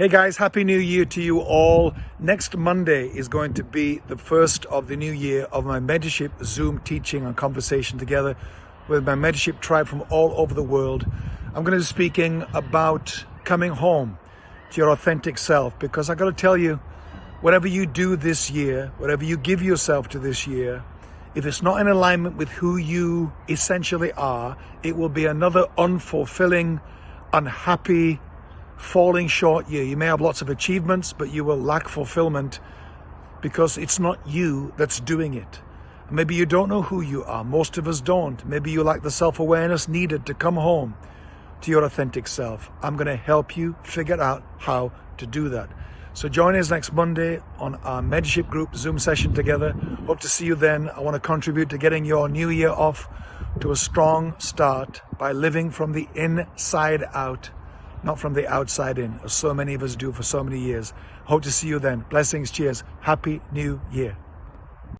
Hey guys, Happy New Year to you all. Next Monday is going to be the first of the new year of my mentorship Zoom teaching and conversation together with my mentorship tribe from all over the world. I'm going to be speaking about coming home to your authentic self because I got to tell you, whatever you do this year, whatever you give yourself to this year, if it's not in alignment with who you essentially are, it will be another unfulfilling, unhappy, falling short year. You may have lots of achievements, but you will lack fulfillment because it's not you that's doing it. Maybe you don't know who you are. Most of us don't. Maybe you lack the self-awareness needed to come home to your authentic self. I'm going to help you figure out how to do that. So join us next Monday on our Mentorship Group Zoom session together. Hope to see you then. I want to contribute to getting your new year off to a strong start by living from the inside out not from the outside in, as so many of us do for so many years. Hope to see you then. Blessings, cheers. Happy New Year.